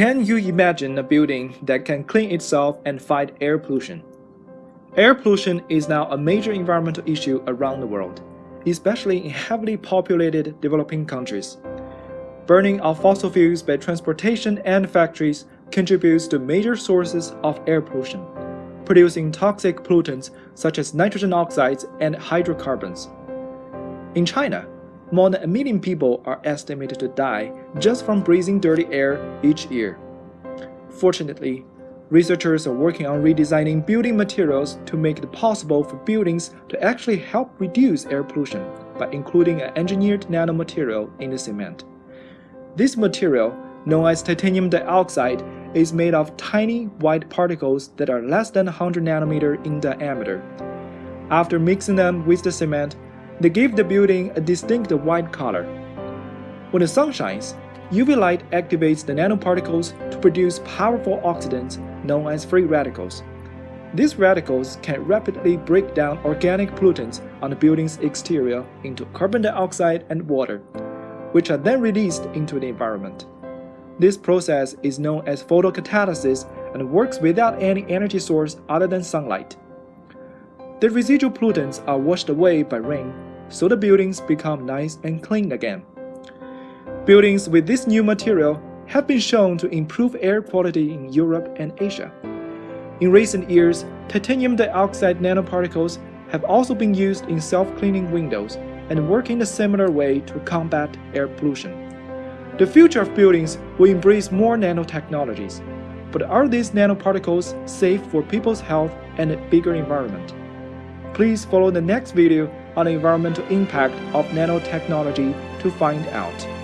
Can you imagine a building that can clean itself and fight air pollution? Air pollution is now a major environmental issue around the world, especially in heavily populated developing countries. Burning of fossil fuels by transportation and factories contributes to major sources of air pollution, producing toxic pollutants such as nitrogen oxides and hydrocarbons. In China, more than a million people are estimated to die just from breathing dirty air each year. Fortunately, researchers are working on redesigning building materials to make it possible for buildings to actually help reduce air pollution by including an engineered nanomaterial in the cement. This material, known as titanium dioxide, is made of tiny white particles that are less than 100 nanometer in diameter. After mixing them with the cement, they give the building a distinct white color. When the sun shines, UV light activates the nanoparticles to produce powerful oxidants known as free radicals. These radicals can rapidly break down organic pollutants on the building's exterior into carbon dioxide and water, which are then released into the environment. This process is known as photocatalysis and works without any energy source other than sunlight. The residual pollutants are washed away by rain so the buildings become nice and clean again. Buildings with this new material have been shown to improve air quality in Europe and Asia. In recent years, titanium dioxide nanoparticles have also been used in self-cleaning windows and work in a similar way to combat air pollution. The future of buildings will embrace more nanotechnologies, but are these nanoparticles safe for people's health and a bigger environment? Please follow the next video on the environmental impact of nanotechnology to find out.